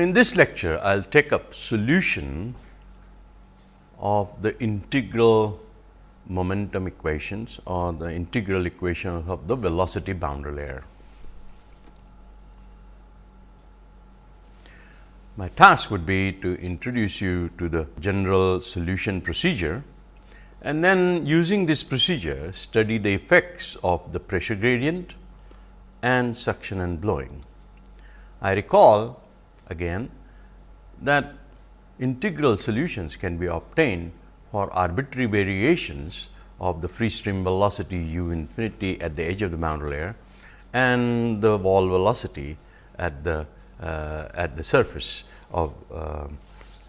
in this lecture, I will take up solution of the integral momentum equations or the integral equation of the velocity boundary layer. My task would be to introduce you to the general solution procedure and then using this procedure study the effects of the pressure gradient and suction and blowing. I recall again that integral solutions can be obtained for arbitrary variations of the free stream velocity u infinity at the edge of the boundary layer and the wall velocity at the uh, at the surface of uh,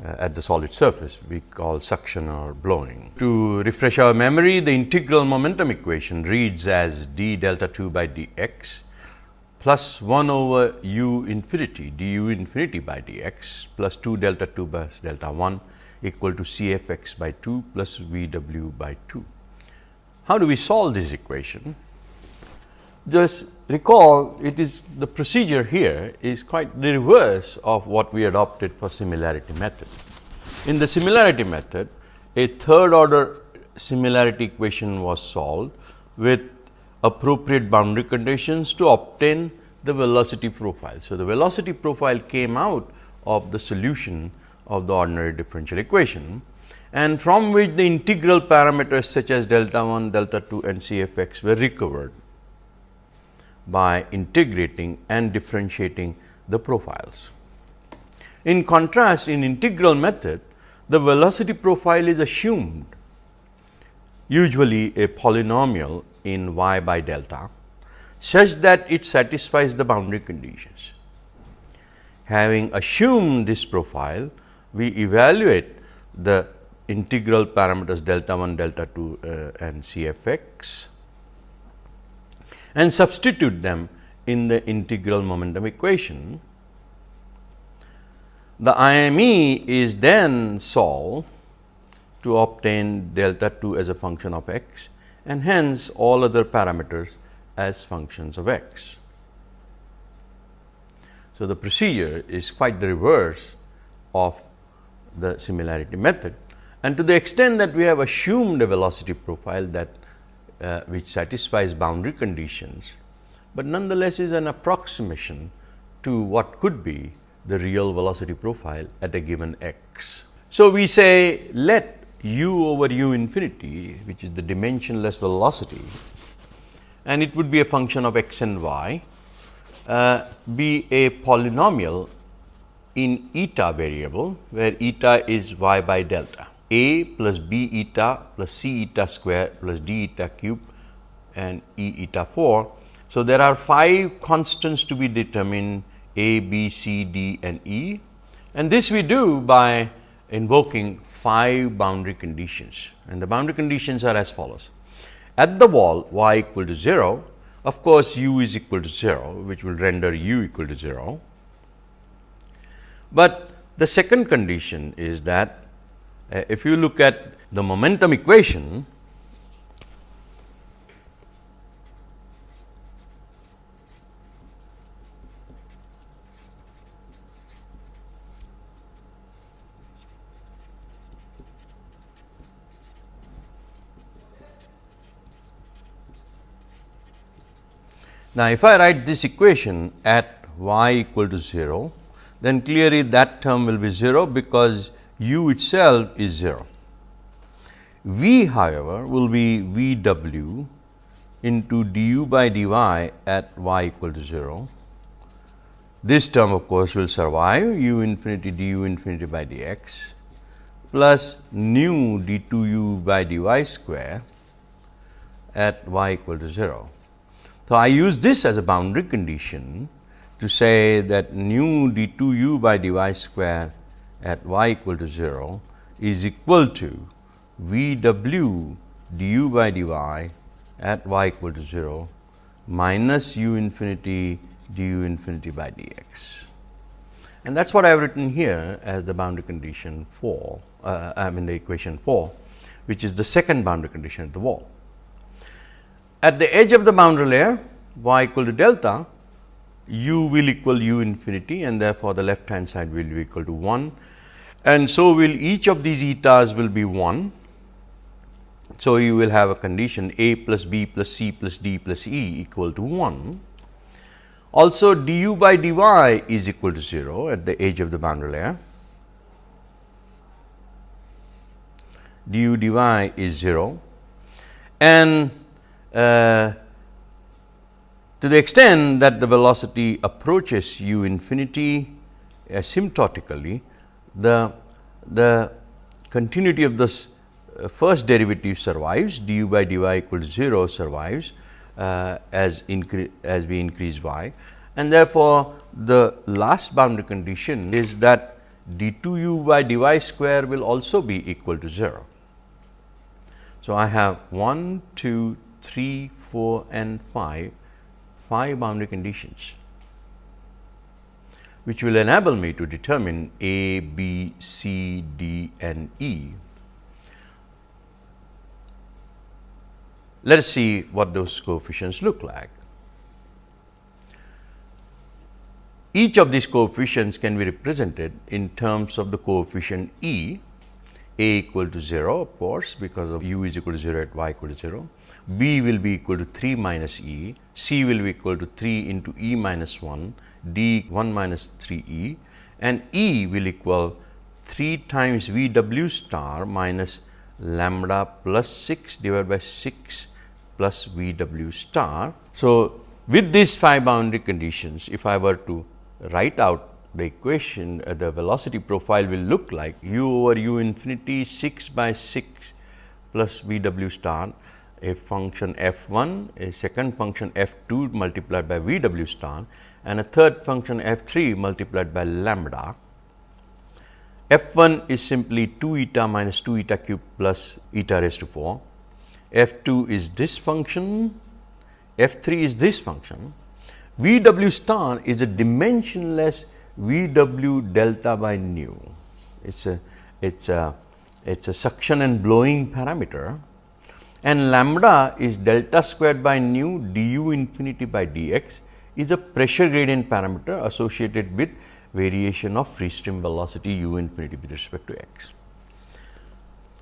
at the solid surface we call suction or blowing. To refresh our memory the integral momentum equation reads as d delta 2 by d x plus 1 over u infinity d u infinity by d x plus 2 delta 2 by delta 1 equal to C f x by 2 plus V w by 2. How do we solve this equation? Just recall it is the procedure here is quite the reverse of what we adopted for similarity method. In the similarity method, a third order similarity equation was solved with appropriate boundary conditions to obtain the velocity profile. So, the velocity profile came out of the solution of the ordinary differential equation and from which the integral parameters such as delta 1, delta 2 and C f x were recovered by integrating and differentiating the profiles. In contrast, in integral method, the velocity profile is assumed usually a polynomial in y by delta, such that it satisfies the boundary conditions. Having assumed this profile, we evaluate the integral parameters delta 1, delta 2 uh, and C f x and substitute them in the integral momentum equation. The IME is then solved to obtain delta 2 as a function of x and hence all other parameters as functions of x. So, the procedure is quite the reverse of the similarity method and to the extent that we have assumed a velocity profile that uh, which satisfies boundary conditions, but nonetheless is an approximation to what could be the real velocity profile at a given x. So, we say let u over u infinity which is the dimensionless velocity and it would be a function of x and y uh, be a polynomial in eta variable where eta is y by delta a plus b eta plus c eta square plus d eta cube and e eta 4. So, there are 5 constants to be determined a, b, c, d and e and this we do by invoking 5 boundary conditions and the boundary conditions are as follows. At the wall y equal to 0, of course, u is equal to 0 which will render u equal to 0. But the second condition is that uh, if you look at the momentum equation, Now, if I write this equation at y equal to 0, then clearly that term will be 0 because u itself is 0. V however, will be V w into d u by d y at y equal to 0. This term of course, will survive u infinity d u infinity by d x plus nu d 2 u by d y square at y equal to 0. So, I use this as a boundary condition to say that nu d 2 u by d y square at y equal to 0 is equal to V w d u by d y at y equal to 0 minus u infinity d u infinity by d x. And that is what I have written here as the boundary condition 4, uh, I mean the equation 4, which is the second boundary condition at the wall. At the edge of the boundary layer y equal to delta, u will equal u infinity and therefore, the left hand side will be equal to 1 and so will each of these etas will be 1. So, you will have a condition a plus b plus c plus d plus e equal to 1. Also du by dy is equal to 0 at the edge of the boundary layer. du dy is 0 and uh, to the extent that the velocity approaches u infinity asymptotically, the, the continuity of this uh, first derivative survives du by dy equal to 0 survives uh, as as we increase y and therefore, the last boundary condition is that d 2 u by dy square will also be equal to 0. So, I have 1, 2, 3, 4 and 5, 5 boundary conditions which will enable me to determine A, B, C, D and E. Let us see what those coefficients look like. Each of these coefficients can be represented in terms of the coefficient E a equal to 0 of course, because of u is equal to 0 at y equal to 0, b will be equal to 3 minus e, c will be equal to 3 into e minus 1, d 1 minus 3 e and e will equal 3 times v w star minus lambda plus 6 divided by 6 plus v w star. So, with these 5 boundary conditions, if I were to write out the equation uh, the velocity profile will look like u over u infinity 6 by 6 plus v w star a function f 1 a second function f 2 multiplied by v w star and a third function f 3 multiplied by lambda. f 1 is simply 2 eta minus 2 eta cube plus eta raised to 4. f 2 is this function, f 3 is this function. v w star is a dimensionless V w delta by nu. It's a it's a it's a suction and blowing parameter and lambda is delta squared by nu du infinity by dx is a pressure gradient parameter associated with variation of free stream velocity u infinity with respect to x.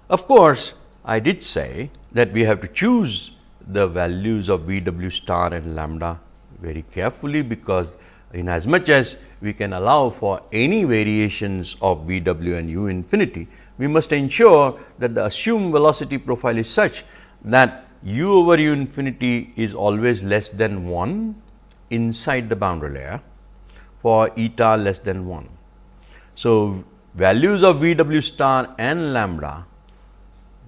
Of course, I did say that we have to choose the values of V w star and lambda very carefully, because in as much as we can allow for any variations of V w and u infinity, we must ensure that the assumed velocity profile is such that u over u infinity is always less than 1 inside the boundary layer for eta less than 1. So, values of V w star and lambda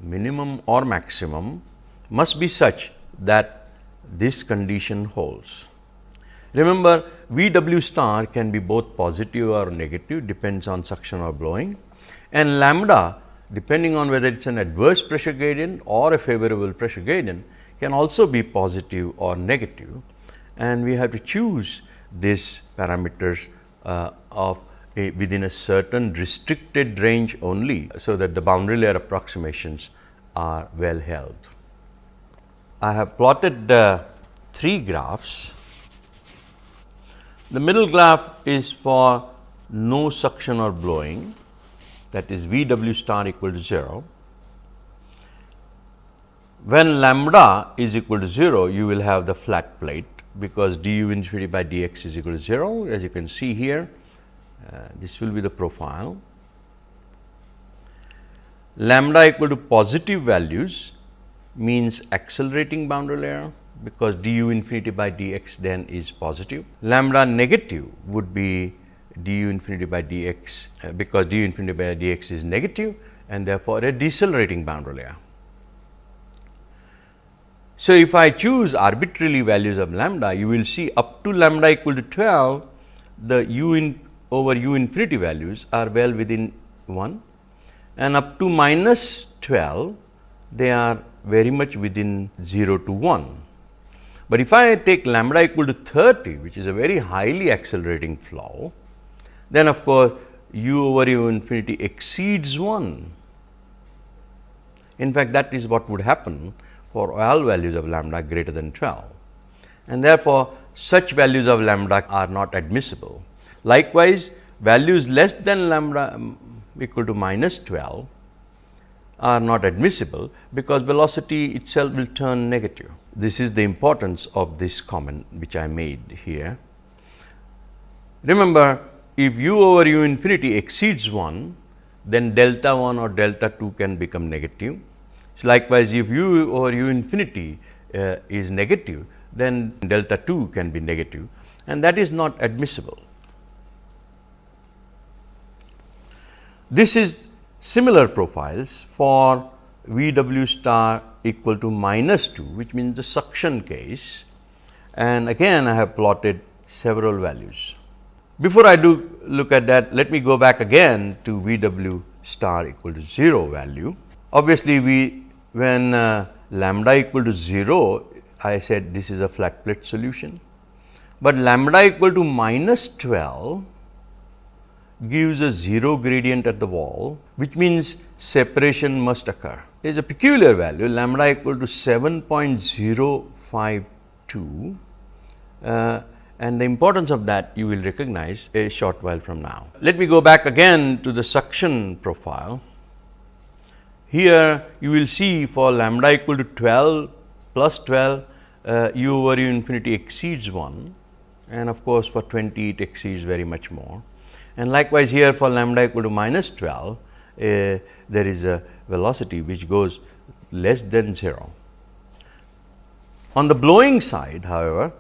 minimum or maximum must be such that this condition holds. Remember V w star can be both positive or negative depends on suction or blowing and lambda depending on whether it is an adverse pressure gradient or a favorable pressure gradient can also be positive or negative and we have to choose these parameters uh, of a, within a certain restricted range only. So, that the boundary layer approximations are well held. I have plotted uh, three graphs the middle graph is for no suction or blowing that is V w star equal to 0. When lambda is equal to 0, you will have the flat plate because du infinity by dx is equal to 0 as you can see here. Uh, this will be the profile. Lambda equal to positive values means accelerating boundary layer because du infinity by dx then is positive. Lambda negative would be du infinity by dx uh, because du infinity by dx is negative and therefore, a decelerating boundary layer. So, if I choose arbitrarily values of lambda, you will see up to lambda equal to 12, the u in over u infinity values are well within 1 and up to minus 12, they are very much within 0 to 1. But if I take lambda equal to 30, which is a very highly accelerating flow, then of course, u over u infinity exceeds 1. In fact, that is what would happen for all values of lambda greater than 12. And therefore, such values of lambda are not admissible. Likewise, values less than lambda um, equal to minus 12 are not admissible, because velocity itself will turn negative. This is the importance of this comment which I made here. Remember, if u over u infinity exceeds 1, then delta 1 or delta 2 can become negative. So, likewise, if u over u infinity uh, is negative, then delta 2 can be negative and that is not admissible. This is similar profiles for V w star equal to minus 2 which means the suction case and again I have plotted several values. Before I do look at that let me go back again to V w star equal to 0 value. Obviously, we when uh, lambda equal to 0 I said this is a flat plate solution, but lambda equal to minus 12 gives a 0 gradient at the wall, which means separation must occur. There is a peculiar value lambda equal to 7.052 uh, and the importance of that you will recognize a short while from now. Let me go back again to the suction profile. Here you will see for lambda equal to 12 plus 12 uh, u over u infinity exceeds 1 and of course, for 20 it exceeds very much more. And likewise, here for lambda equal to minus 12, uh, there is a velocity which goes less than 0. On the blowing side, however,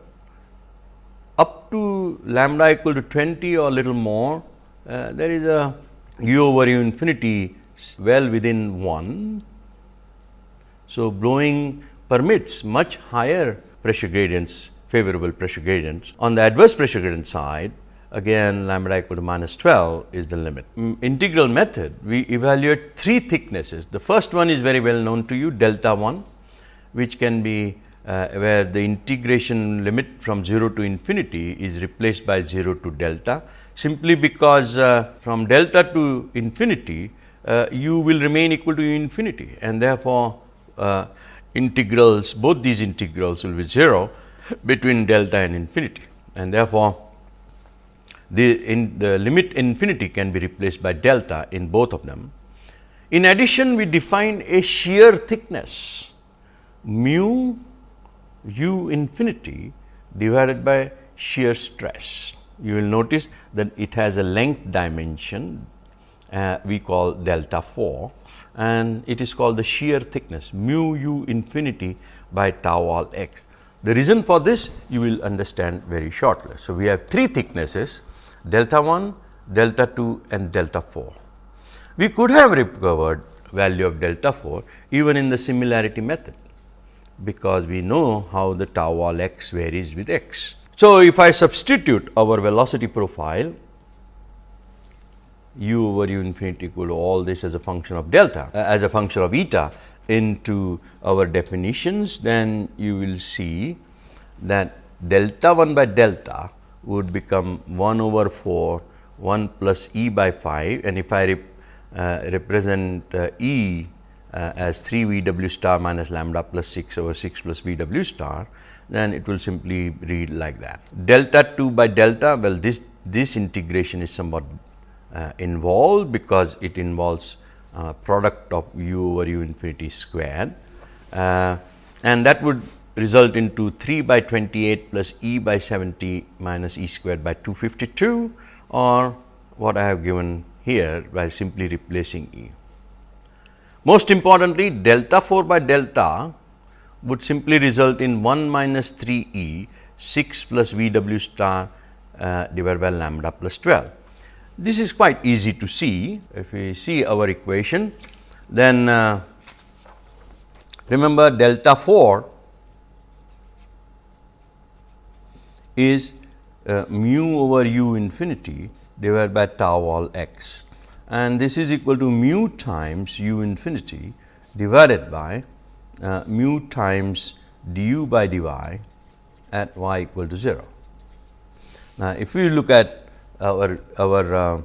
up to lambda equal to 20 or little more, uh, there is a u over u infinity well within 1. So, blowing permits much higher pressure gradients, favorable pressure gradients. On the adverse pressure gradient side, again lambda equal to minus 12 is the limit. Mm, integral method, we evaluate three thicknesses. The first one is very well known to you delta 1, which can be uh, where the integration limit from 0 to infinity is replaced by 0 to delta, simply because uh, from delta to infinity, uh, u will remain equal to infinity and therefore, uh, integrals both these integrals will be 0 between delta and infinity and therefore, the, in the limit infinity can be replaced by delta in both of them. In addition, we define a shear thickness mu u infinity divided by shear stress. You will notice that it has a length dimension uh, we call delta 4 and it is called the shear thickness mu u infinity by tau wall x. The reason for this you will understand very shortly. So, we have three thicknesses delta 1, delta 2 and delta 4. We could have recovered value of delta 4 even in the similarity method, because we know how the tau wall x varies with x. So, if I substitute our velocity profile u over u infinity equal to all this as a function of delta uh, as a function of eta into our definitions, then you will see that delta 1 by delta would become 1 over 4 1 plus e by 5 and if I rep, uh, represent uh, e uh, as 3 v w star minus lambda plus 6 over 6 plus v w star, then it will simply read like that. Delta 2 by delta, well this, this integration is somewhat uh, involved because it involves uh, product of u over u infinity squared uh, and that would result into 3 by 28 plus e by 70 minus e squared by 252 or what I have given here by simply replacing e. Most importantly delta 4 by delta would simply result in 1 minus 3 e 6 plus v w star uh, divided by lambda plus 12. This is quite easy to see. If we see our equation, then uh, remember delta 4 is uh, mu over u infinity divided by tau all x and this is equal to mu times u infinity divided by uh, mu times du by dy at y equal to 0. Now, if we look at our our uh,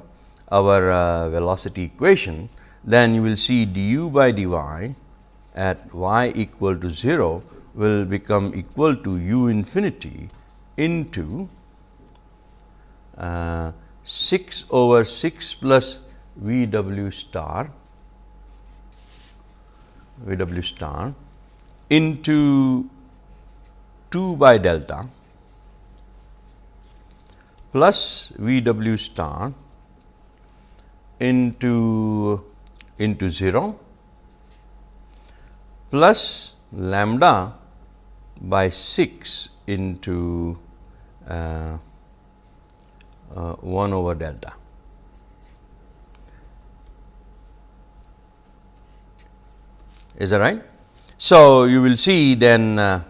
our uh, velocity equation, then you will see du by dy at y equal to 0 will become equal to u infinity into uh, 6 over 6 plus V w star V w star into 2 by delta plus V w star into into 0 plus lambda by 6 into uh, uh, 1 over delta. Is that right? So, you will see then uh,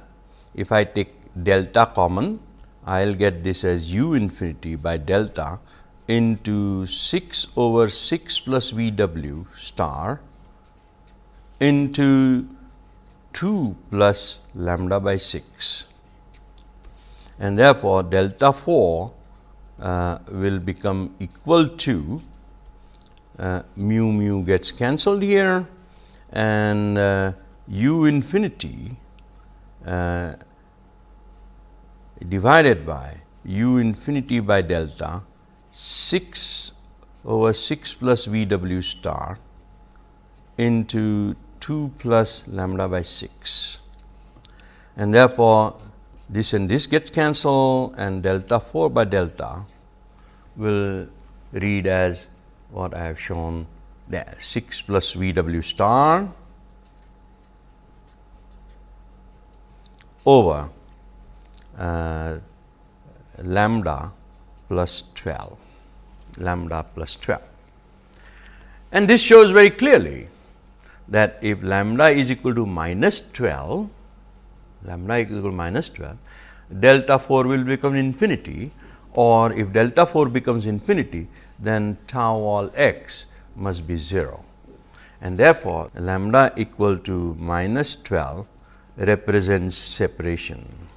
if I take delta common, I will get this as u infinity by delta into 6 over 6 plus V w star into 2 plus lambda by 6 and therefore, delta 4 uh, will become equal to uh, mu mu gets cancelled here. And uh, u infinity uh, divided by u infinity by delta 6 over 6 plus V w star into 2 plus lambda by 6 and therefore, this and this gets cancelled and delta 4 by delta will read as what I have shown there 6 plus V w star over uh, lambda plus 12 lambda plus 12. And this shows very clearly that if lambda is equal to minus 12 lambda equal to minus 12, delta 4 will become infinity or if delta 4 becomes infinity, then tau wall x must be 0. And therefore, lambda equal to minus 12 represents separation.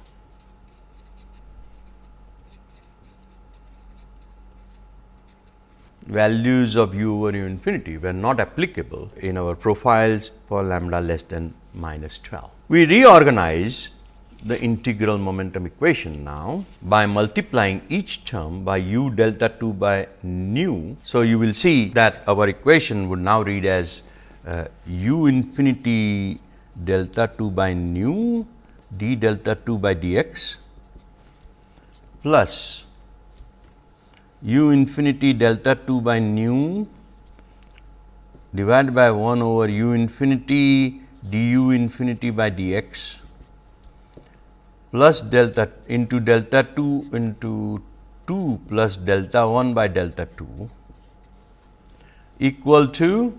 Values of u over u infinity were not applicable in our profiles for lambda less than minus 12. We reorganize the integral momentum equation now by multiplying each term by u delta 2 by nu. So, you will see that our equation would now read as uh, u infinity delta 2 by nu d delta 2 by dx plus u infinity delta 2 by nu divided by 1 over u infinity du infinity by dx plus delta into delta 2 into 2 plus delta 1 by delta 2 equal to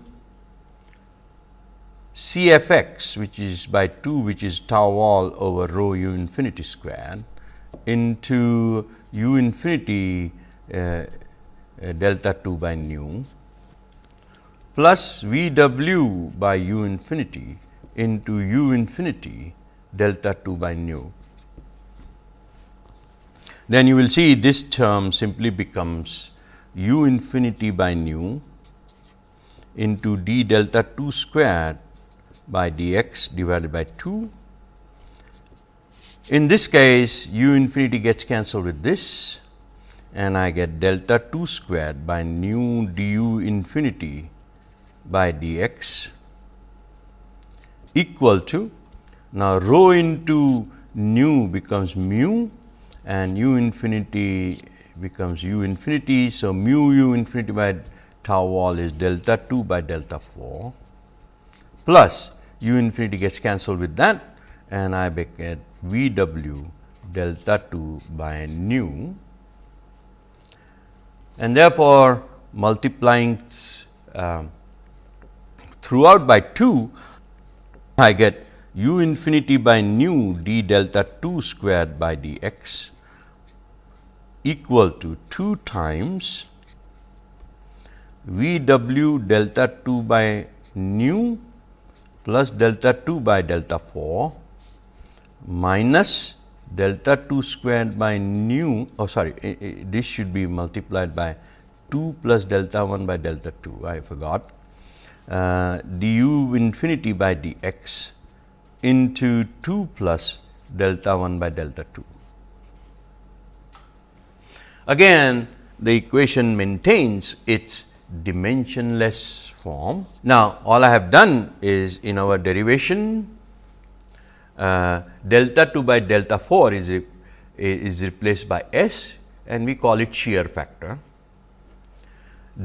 C f x which is by 2 which is tau wall over rho u infinity square into u infinity uh, uh, delta 2 by nu plus V w by u infinity into u infinity delta 2 by nu. Then you will see this term simply becomes u infinity by nu into d delta 2 squared by dx divided by 2. In this case u infinity gets cancelled with this and I get delta 2 squared by nu du infinity by dx equal to now rho into nu becomes mu and u infinity becomes u infinity. So, mu u infinity by tau wall is delta 2 by delta 4 plus u infinity gets cancelled with that and I get V w delta 2 by nu and therefore, multiplying uh, throughout by 2 I get u infinity by nu d delta 2 squared by dx equal to 2 times V w delta 2 by nu plus delta 2 by delta 4 minus delta 2 squared by nu oh sorry eh, eh, this should be multiplied by 2 plus delta 1 by delta 2 I forgot uh, du infinity by dx into 2 plus delta 1 by delta 2. Again the equation maintains its dimensionless form. Now, all I have done is in our derivation uh, delta 2 by delta 4 is, re, is replaced by S and we call it shear factor.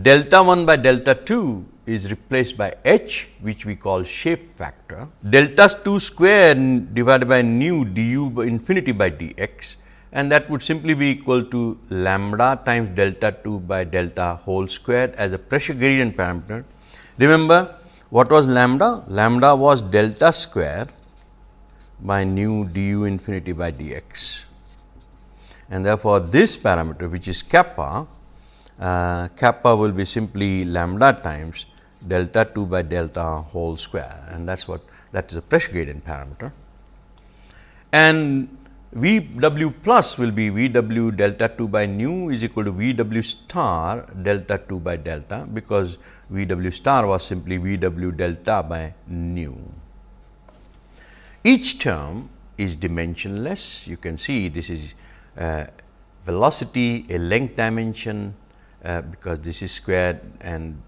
Delta 1 by delta 2 is replaced by h which we call shape factor. Delta 2 square divided by nu du by infinity by dx and that would simply be equal to lambda times delta 2 by delta whole squared as a pressure gradient parameter. Remember what was lambda? Lambda was delta square by nu du infinity by dx and therefore, this parameter which is kappa, uh, kappa will be simply lambda times delta 2 by delta whole square and that is what that is a pressure gradient parameter. And V w plus will be V w delta 2 by nu is equal to V w star delta 2 by delta, because V w star was simply V w delta by nu. Each term is dimensionless. You can see this is uh, velocity, a length dimension, uh, because this is squared and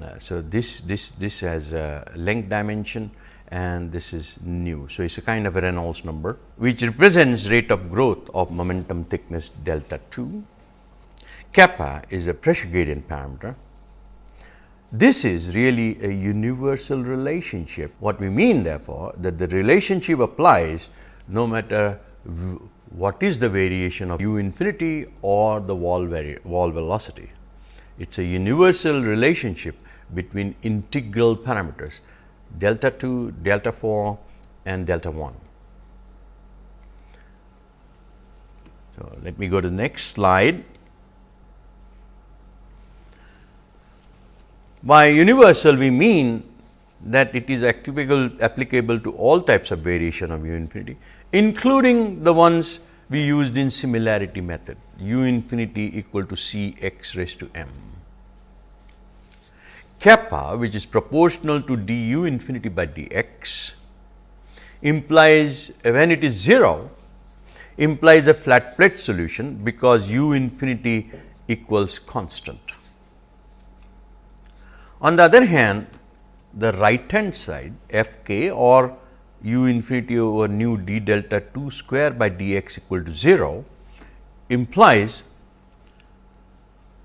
Uh, so this this this has a length dimension and this is nu. So, it is a kind of a Reynolds number which represents rate of growth of momentum thickness delta 2. Kappa is a pressure gradient parameter. This is really a universal relationship. What we mean therefore, that the relationship applies no matter what is the variation of u infinity or the wall, wall velocity. It is a universal relationship between integral parameters delta 2, delta 4 and delta 1. So, let me go to the next slide. By universal we mean that it is applicable, applicable to all types of variation of u infinity, including the ones we used in similarity method u infinity equal to c x raised to m kappa which is proportional to du infinity by dx implies when it is 0 implies a flat plate solution because u infinity equals constant. On the other hand, the right hand side f k or u infinity over nu d delta 2 square by dx equal to 0 implies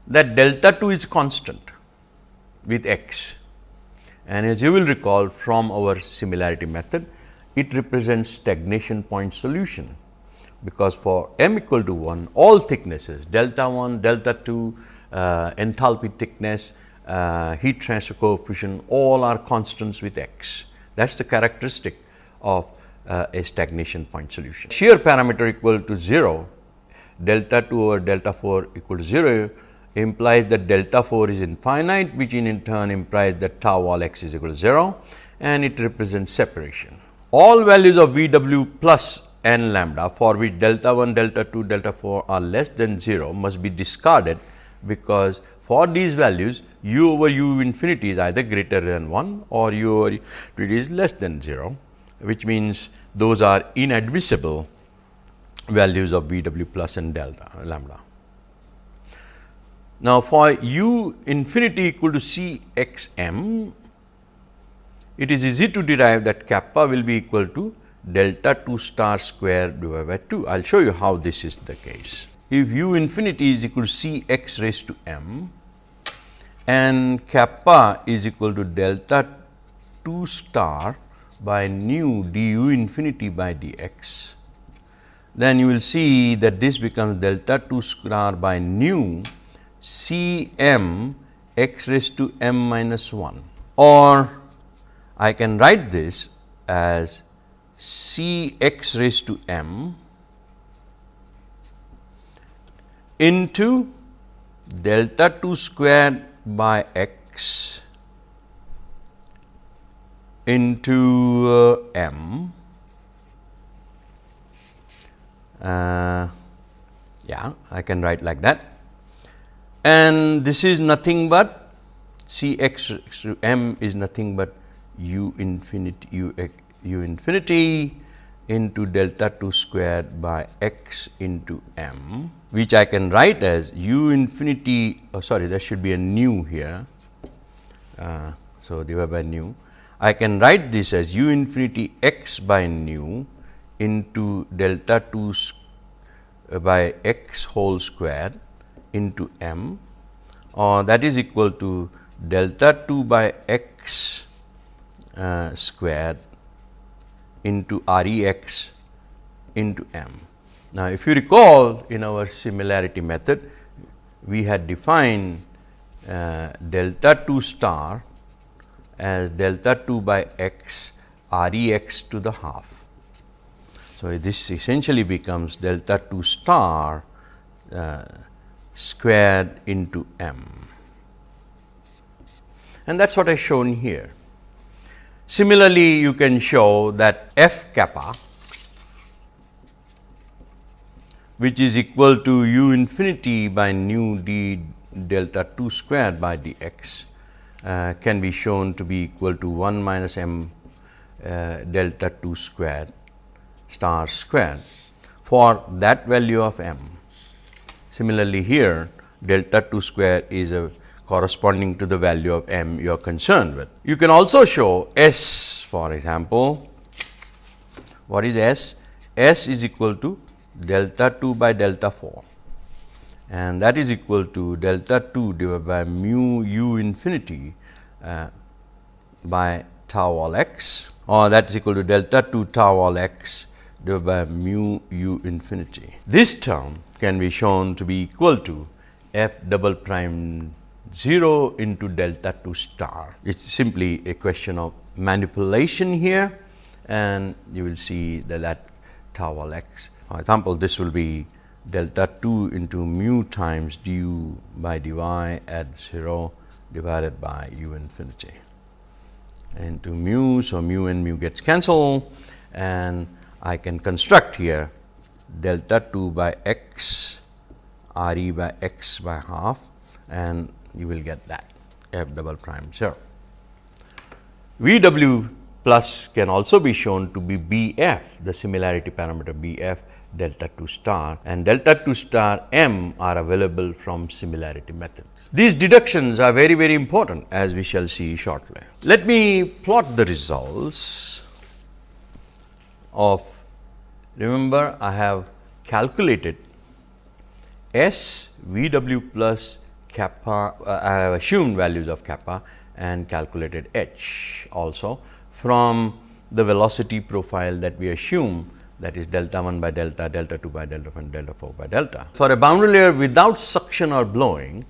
that delta 2 is constant with x. And as you will recall from our similarity method, it represents stagnation point solution, because for m equal to 1 all thicknesses delta 1, delta 2, uh, enthalpy thickness, uh, heat transfer coefficient all are constants with x. That is the characteristic of uh, a stagnation point solution. Shear parameter equal to 0, delta 2 over delta 4 equal to 0 implies that delta 4 is infinite which in turn implies that tau wall x is equal to 0 and it represents separation. All values of V w plus n lambda for which delta 1, delta 2, delta 4 are less than 0 must be discarded because for these values u over u infinity is either greater than 1 or u over it is less than 0 which means those are inadmissible values of V w plus and delta lambda. Now, for u infinity equal to C x m, it is easy to derive that kappa will be equal to delta 2 star square divided by 2. I will show you how this is the case. If u infinity is equal to C x raised to m and kappa is equal to delta 2 star by nu du infinity by dx, then you will see that this becomes delta 2 star by nu C m x raised to m minus 1 or I can write this as C x raised to m into delta 2 squared by x into uh, m. Uh, yeah, I can write like that and this is nothing but C x m is nothing but u infinity u, u infinity into delta 2 squared by x into m which I can write as u infinity oh sorry there should be a nu here. Uh, so, divided by nu I can write this as u infinity x by nu into delta 2 uh, by x whole square into m or that is equal to delta 2 by x uh, squared into R e x into m. Now, if you recall in our similarity method, we had defined uh, delta 2 star as delta 2 by x R e x to the half. So, this essentially becomes delta 2 star uh, squared into m and that is what I shown here. Similarly, you can show that f kappa which is equal to u infinity by nu d delta 2 squared by dx uh, can be shown to be equal to 1 minus m uh, delta 2 squared star squared for that value of m. Similarly, here delta 2 square is a corresponding to the value of m you are concerned with. You can also show S for example, what is S? S is equal to delta 2 by delta 4 and that is equal to delta 2 divided by mu u infinity uh, by tau wall x or that is equal to delta 2 tau wall x divided by mu u infinity. This term can be shown to be equal to f double prime 0 into delta 2 star. It is simply a question of manipulation here and you will see that that tau x. For example, this will be delta 2 into mu times du by dy at 0 divided by u infinity into mu. So, mu and mu gets cancelled and I can construct here delta 2 by x r e by x by half and you will get that f double prime 0. V w plus can also be shown to be B f the similarity parameter B f delta 2 star and delta 2 star m are available from similarity methods. These deductions are very very important as we shall see shortly. Let me plot the results of remember I have calculated S V w plus kappa uh, I have assumed values of kappa and calculated h also from the velocity profile that we assume that is delta 1 by delta, delta 2 by delta and delta 4 by delta. For a boundary layer without suction or blowing,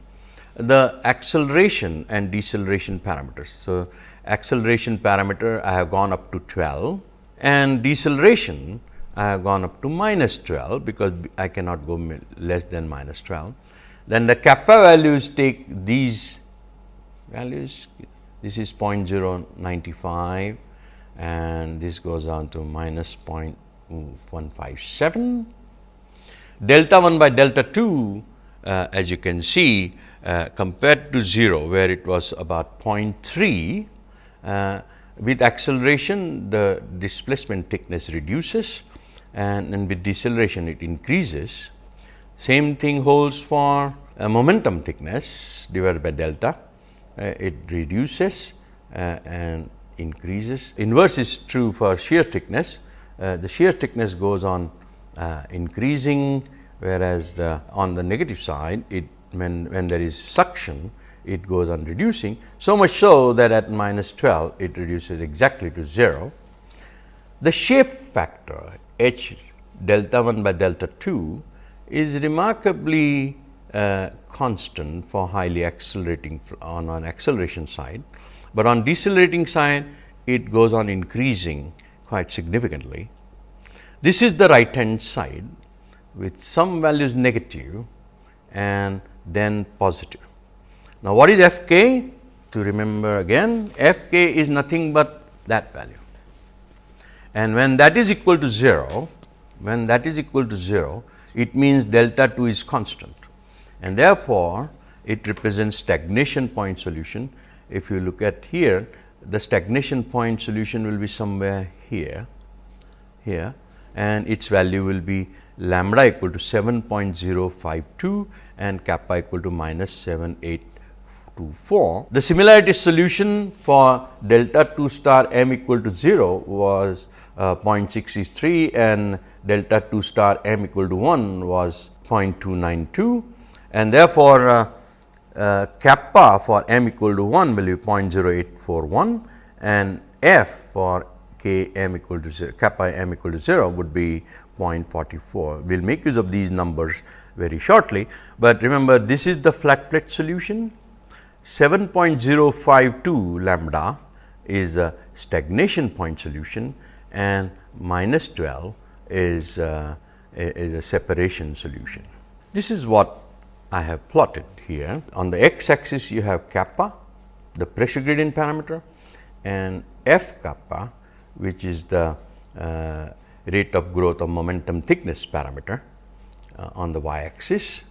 the acceleration and deceleration parameters. So, acceleration parameter I have gone up to 12 and deceleration I have gone up to minus 12, because I cannot go less than minus 12. Then the kappa values take these values, this is 0.095 and this goes on to minus 0.157. Delta 1 by delta 2 uh, as you can see uh, compared to 0 where it was about 0.3 uh, with acceleration the displacement thickness reduces and, and with deceleration it increases same thing holds for momentum thickness divided by delta. Uh, it reduces uh, and increases. Inverse is true for shear thickness. Uh, the shear thickness goes on increasing, whereas the on the negative side, it when, when there is suction, it goes on reducing. So much so that at minus 12, it reduces exactly to 0. The shape factor h delta 1 by delta 2 is remarkably uh, constant for highly accelerating on an acceleration side, but on decelerating side it goes on increasing quite significantly. This is the right hand side with some values negative and then positive. Now, what is f k? To remember again f k is nothing but that value and when that is equal to 0, when that is equal to 0, it means delta 2 is constant and therefore, it represents stagnation point solution. If you look at here, the stagnation point solution will be somewhere here, here and its value will be lambda equal to 7.052 and kappa equal to minus 7824. The similarity solution for delta 2 star m equal to 0 was uh, 0.63 and delta 2 star m equal to 1 was 0.292 and therefore, uh, uh, kappa for m equal to 1 will be 0.0841 and f for k m equal to 0, kappa m equal to 0 would be 0.44. We will make use of these numbers very shortly, but remember this is the flat plate solution 7.052 lambda is a stagnation point solution and minus 12 is, uh, is a separation solution. This is what I have plotted here. On the x axis you have kappa, the pressure gradient parameter and f kappa which is the uh, rate of growth of momentum thickness parameter uh, on the y axis.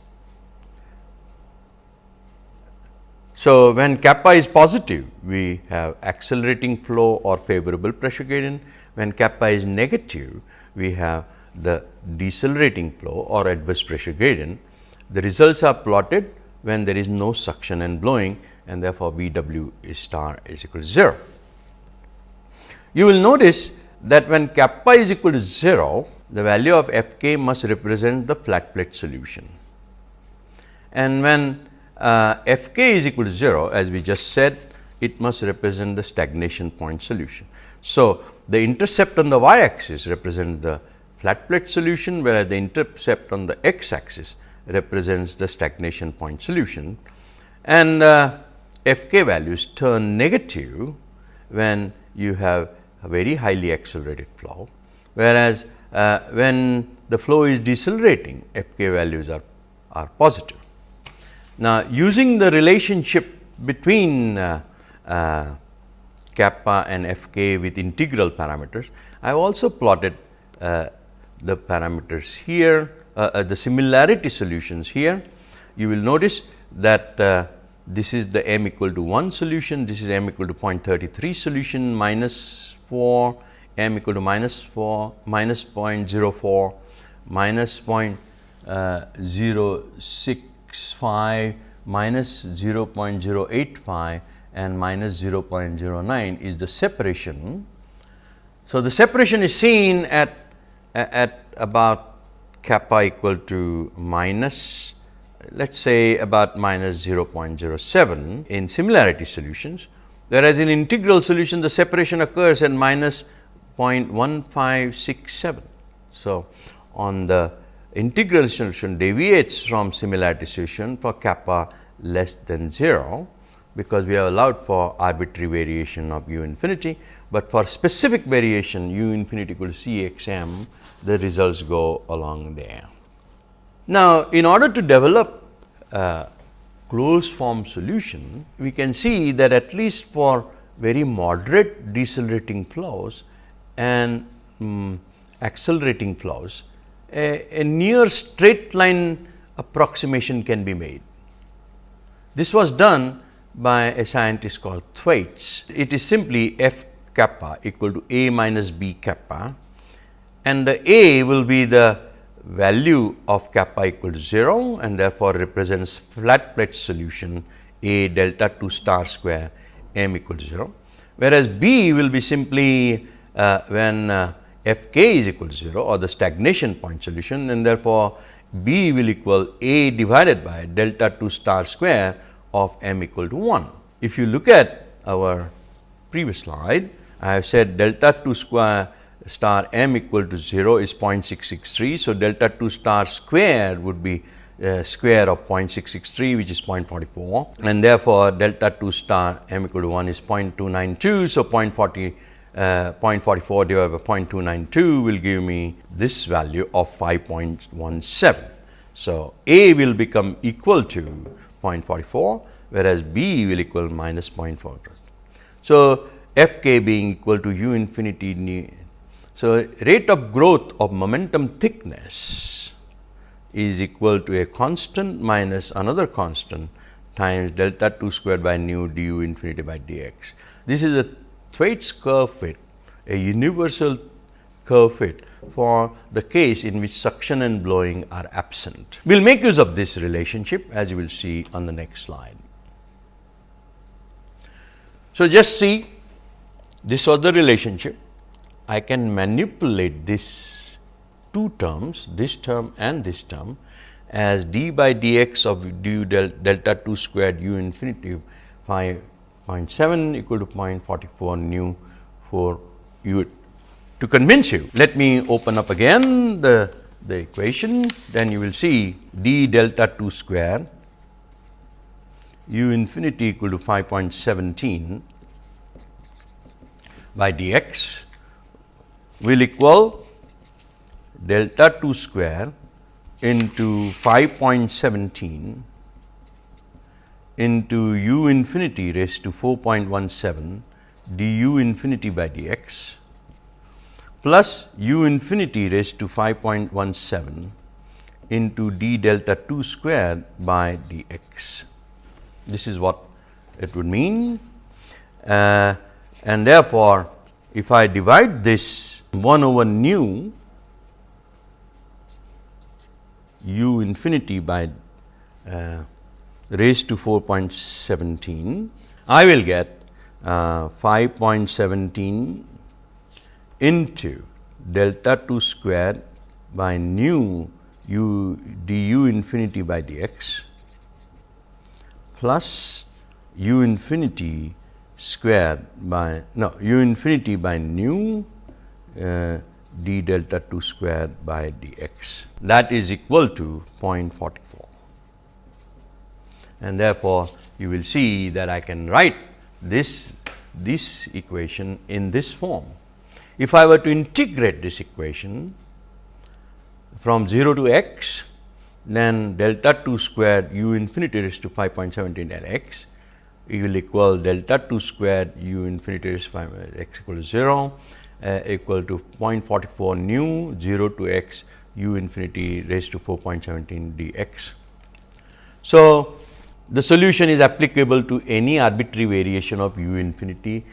So, when kappa is positive, we have accelerating flow or favorable pressure gradient. When kappa is negative, we have the decelerating flow or adverse pressure gradient. The results are plotted when there is no suction and blowing and therefore, V w star is equal to 0. You will notice that when kappa is equal to 0, the value of f k must represent the flat plate solution. And when uh, f k is equal to 0 as we just said, it must represent the stagnation point solution. So, the intercept on the y axis represents the flat plate solution, whereas the intercept on the x axis represents the stagnation point solution. And uh, f k values turn negative when you have a very highly accelerated flow, whereas uh, when the flow is decelerating f k values are, are positive. Now, using the relationship between uh, uh, kappa and fk with integral parameters, I have also plotted uh, the parameters here, uh, uh, the similarity solutions here. You will notice that uh, this is the m equal to 1 solution, this is m equal to 0.33 solution minus 4, m equal to minus 4, minus 0.04, minus 0.06 0.65 minus 0.085 and minus 0.09 is the separation. So, the separation is seen at, at about kappa equal to minus let us say about minus 0.07 in similarity solutions, whereas in integral solution the separation occurs at minus 0.1567. So, on the integral solution deviates from similarity solution for kappa less than 0, because we have allowed for arbitrary variation of u infinity, but for specific variation u infinity equal to c x m the results go along there. Now, in order to develop uh, closed form solution, we can see that at least for very moderate decelerating flows and um, accelerating flows, a, a, near straight line approximation can be made. This was done by a scientist called Thwaites. It is simply f kappa equal to a minus b kappa and the a will be the value of kappa equal to 0 and therefore, represents flat plate solution A delta 2 star square m equal to 0, whereas B will be simply uh, when uh, f k is equal to 0 or the stagnation point solution and therefore, B will equal A divided by delta 2 star square of m equal to 1. If you look at our previous slide, I have said delta 2 square star m equal to 0 is 0.663. So, delta 2 star square would be uh, square of 0.663 which is 0.44 and therefore, delta 2 star m equal to 1 is 0.292. So, 0.40 uh, 0.44 divided by 0.292 will give me this value of 5.17. So, A will become equal to 0.44 whereas B will equal minus 0.4. So, f k being equal to u infinity so, rate of growth of momentum thickness is equal to a constant minus another constant times delta 2 squared by nu du infinity by dx. This is a Thwaites curve fit, a universal curve fit for the case in which suction and blowing are absent. We will make use of this relationship as you will see on the next slide. So, just see this was the relationship. I can manipulate this two terms, this term and this term as d by dx of du del delta 2 squared u infinity 5.7 equal to 0.44 nu for u. To convince you, let me open up again the, the equation, then you will see d delta 2 square u infinity equal to 5.17 by dx will equal delta 2 square into 5.17 into u infinity raised to 4.17 du infinity by dx plus u infinity raised to 5.17 into d delta 2 square by dx. This is what it would mean uh, and therefore, if I divide this 1 over nu u infinity by uh, raised to 4.17, I will get uh, 5.17 into delta 2 square by nu u du infinity by dx plus u infinity square by no u infinity by nu uh, d delta 2 square by dx. That is equal to 0.44 and therefore, you will see that I can write this this equation in this form. If I were to integrate this equation from 0 to x, then delta 2 squared u infinity raised to 5.17 at x will equal delta 2 squared u infinity raised to 5 x equal to 0 uh, equal to 0.44 nu 0 to x u infinity raised to 4.17 dx. So, the solution is applicable to any arbitrary variation of u infinity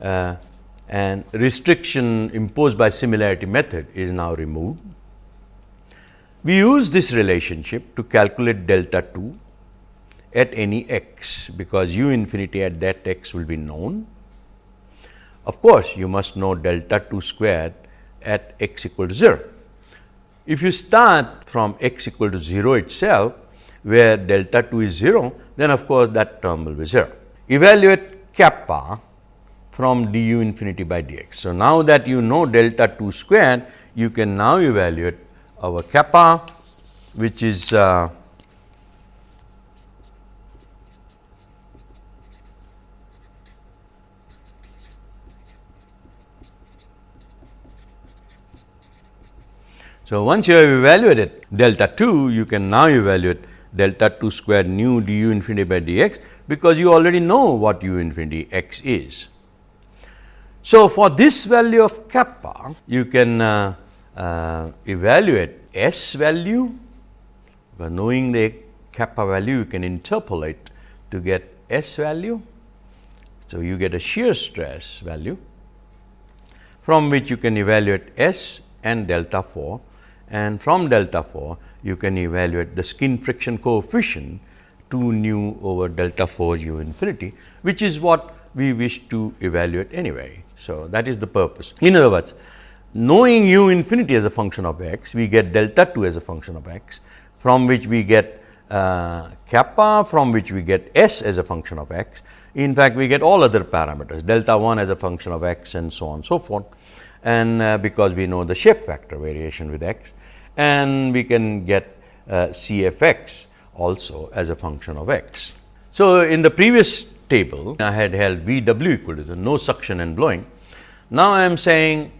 uh, and restriction imposed by similarity method is now removed. We use this relationship to calculate delta 2 at any x, because u infinity at that x will be known. Of course, you must know delta 2 squared at x equal to 0. If you start from x equal to 0 itself, where delta 2 is 0, then of course, that term will be 0. Evaluate kappa from du infinity by dx. So, now that you know delta 2 square, you can now evaluate our kappa which is uh, So, once you have evaluated delta 2, you can now evaluate delta 2 square nu du infinity by dx, because you already know what u infinity x is. So, for this value of kappa, you can uh, uh, evaluate S value, by knowing the kappa value, you can interpolate to get S value. So, you get a shear stress value from which you can evaluate S and delta 4 and from delta 4 you can evaluate the skin friction coefficient 2 nu over delta 4 u infinity, which is what we wish to evaluate anyway. So, that is the purpose. In other words, knowing u infinity as a function of x, we get delta 2 as a function of x, from which we get uh, kappa, from which we get s as a function of x. In fact, we get all other parameters, delta 1 as a function of x and so on and so forth. And uh, because we know the shape factor variation with x, and we can get uh, CFX also as a function of x. So, in the previous table I had held V w equal to the no suction and blowing. Now, I am saying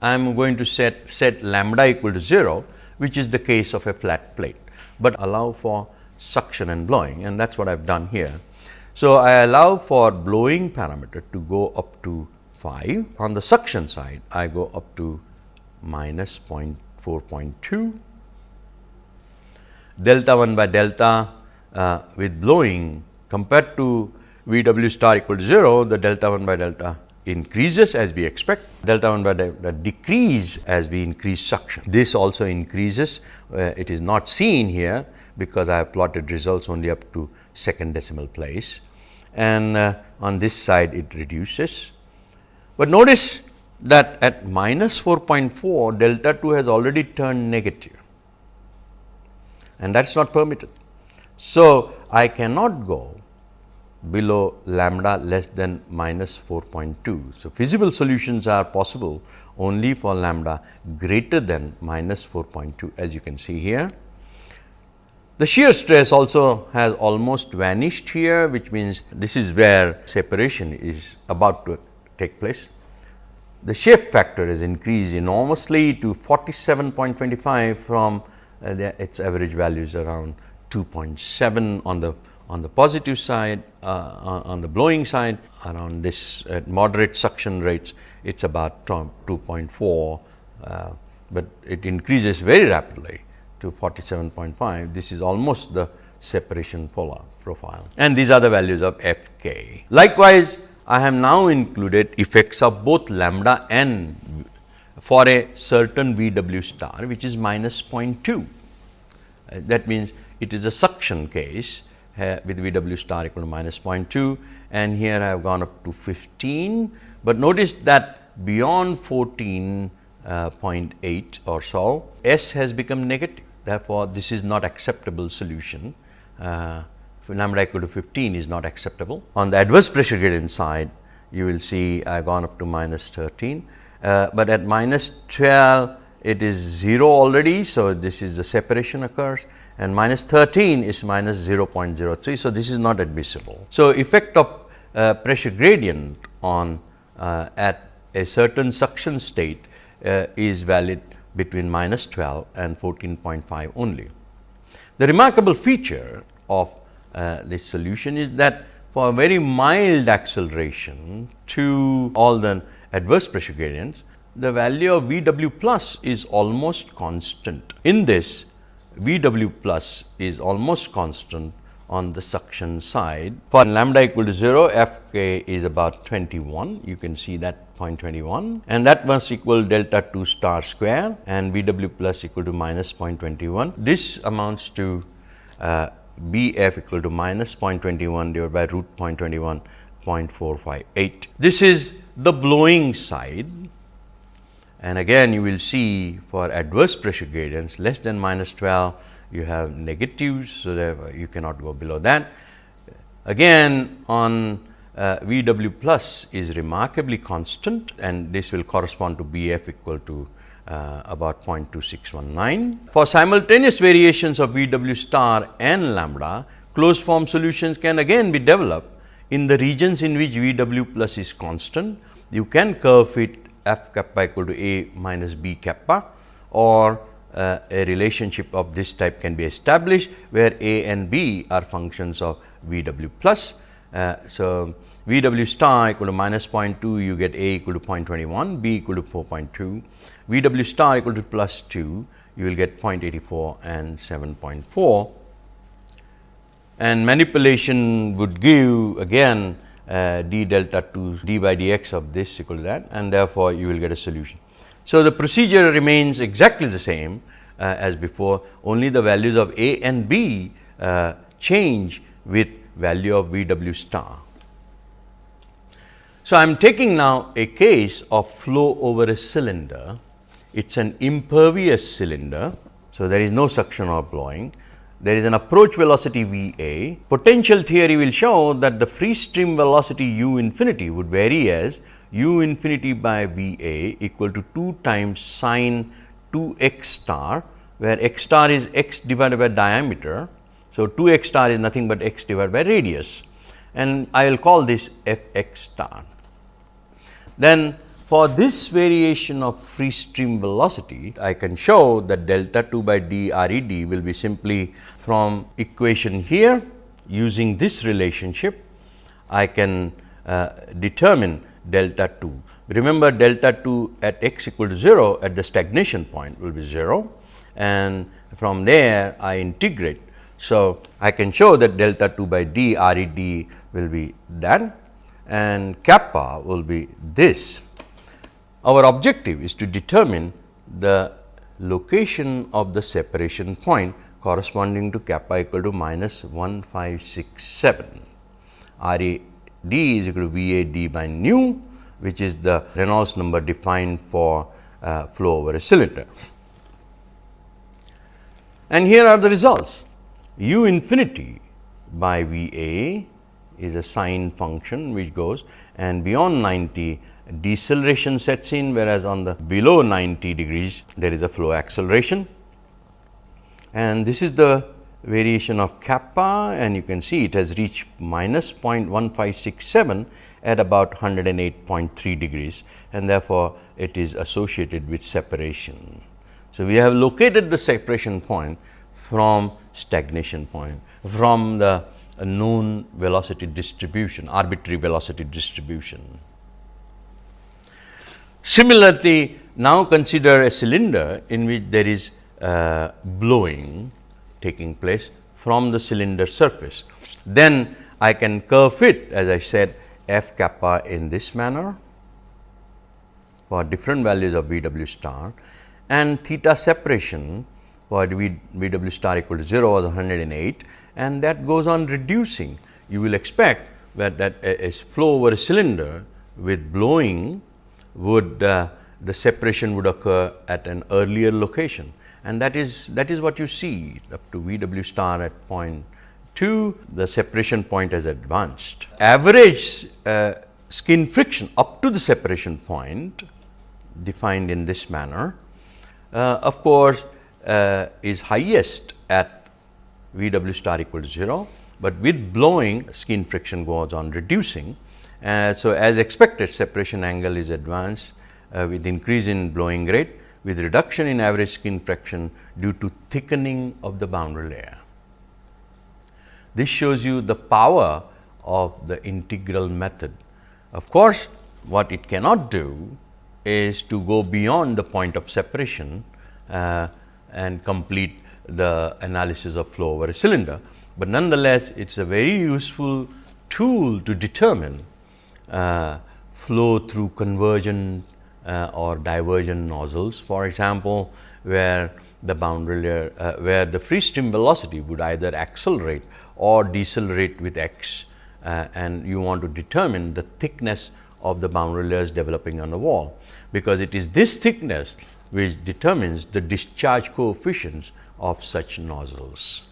I am going to set set lambda equal to 0, which is the case of a flat plate, but allow for suction and blowing and that is what I have done here. So, I allow for blowing parameter to go up to 5. On the suction side, I go up to minus 0.5 4.2 delta 1 by delta uh, with blowing compared to V w star equal to 0, the delta 1 by delta increases as we expect, delta 1 by delta decrease as we increase suction. This also increases, uh, it is not seen here because I have plotted results only up to second decimal place and uh, on this side it reduces. But notice that at minus 4.4 delta 2 has already turned negative and that is not permitted. So, I cannot go below lambda less than minus 4.2. So, feasible solutions are possible only for lambda greater than minus 4.2 as you can see here. The shear stress also has almost vanished here which means this is where separation is about to take place. The shape factor is increased enormously to 47.25 from uh, the, its average values around 2.7 on the on the positive side, uh, on the blowing side around this at moderate suction rates, it is about 2.4, uh, but it increases very rapidly to 47.5. This is almost the separation profile and these are the values of f k. Likewise, I have now included effects of both lambda and for a certain V w star which is minus 0.2. Uh, that means, it is a suction case uh, with V w star equal to minus 0.2 and here I have gone up to 15, but notice that beyond 14.8 uh, or so S has become negative. Therefore, this is not acceptable solution. Lambda equal to 15 is not acceptable. On the adverse pressure gradient side, you will see I have gone up to minus 13, uh, but at minus 12 it is 0 already. So, this is the separation occurs and minus 13 is minus 0.03. So, this is not admissible. So, effect of uh, pressure gradient on uh, at a certain suction state uh, is valid between minus 12 and 14.5 only. The remarkable feature of uh, this solution is that for a very mild acceleration to all the adverse pressure gradients, the value of V w plus is almost constant. In this, V w plus is almost constant on the suction side. For lambda equal to 0, f k is about 21, you can see that 0.21 and that must equal delta 2 star square and V w plus equal to minus 0.21. This amounts to uh, B f equal to minus 0.21 divided by root 0.21 0.458. This is the blowing side and again you will see for adverse pressure gradients less than minus 12 you have negatives. So, that you cannot go below that. Again on uh, V w plus is remarkably constant and this will correspond to B f equal to uh, about 0.2619. For simultaneous variations of V w star and lambda, closed form solutions can again be developed in the regions in which V w plus is constant. You can curve fit f kappa equal to a minus b kappa or uh, a relationship of this type can be established where a and b are functions of v w plus. Uh, so, v w star equal to minus 0.2 you get a equal to 0.21, b equal to 4.2, v w star equal to plus 2 you will get 0.84 and 7.4 and manipulation would give again uh, d delta 2 d by dx of this equal to that and therefore, you will get a solution. So, the procedure remains exactly the same uh, as before only the values of a and b uh, change with value of V w star. So, I am taking now a case of flow over a cylinder. It is an impervious cylinder. So, there is no suction or blowing there is an approach velocity V a. Potential theory will show that the free stream velocity u infinity would vary as u infinity by V a equal to 2 times sine 2 x star, where x star is x divided by diameter. So, 2 x star is nothing but x divided by radius and I will call this f x star. Then for this variation of free stream velocity, I can show that delta 2 by d R e d will be simply from equation here using this relationship, I can uh, determine delta 2. Remember delta 2 at x equal to 0 at the stagnation point will be 0 and from there I integrate. So, I can show that delta 2 by d R e d will be that and kappa will be this. Our objective is to determine the location of the separation point corresponding to kappa equal to minus 1567. R A d is equal to V A d by nu which is the Reynolds number defined for uh, flow over a cylinder. And here are the results u infinity by V A is a sine function which goes and beyond 90 deceleration sets in whereas on the below 90 degrees there is a flow acceleration and this is the variation of kappa and you can see it has reached minus 0.1567 at about 108.3 degrees and therefore, it is associated with separation. So, we have located the separation point from stagnation point from the known velocity distribution arbitrary velocity distribution. Similarly, now consider a cylinder in which there is uh, blowing taking place from the cylinder surface. Then I can curve it as I said f kappa in this manner for different values of V w star and theta separation for v, v w star equal to 0 was 108 and that goes on reducing. You will expect that, that a, a flow over a cylinder with blowing would uh, the separation would occur at an earlier location and that is that is what you see up to V w star at point 2 the separation point has advanced. Average uh, skin friction up to the separation point defined in this manner uh, of course, uh, is highest at V w star equal to 0, but with blowing skin friction goes on reducing. Uh, so, as expected separation angle is advanced uh, with increase in blowing rate with reduction in average skin friction due to thickening of the boundary layer. This shows you the power of the integral method. Of course, what it cannot do is to go beyond the point of separation uh, and complete the analysis of flow over a cylinder, but nonetheless it is a very useful tool to determine flow through convergent uh, or divergent nozzles. For example, where the boundary layer, uh, where the free stream velocity would either accelerate or decelerate with x uh, and you want to determine the thickness of the boundary layers developing on the wall, because it is this thickness which determines the discharge coefficients of such nozzles.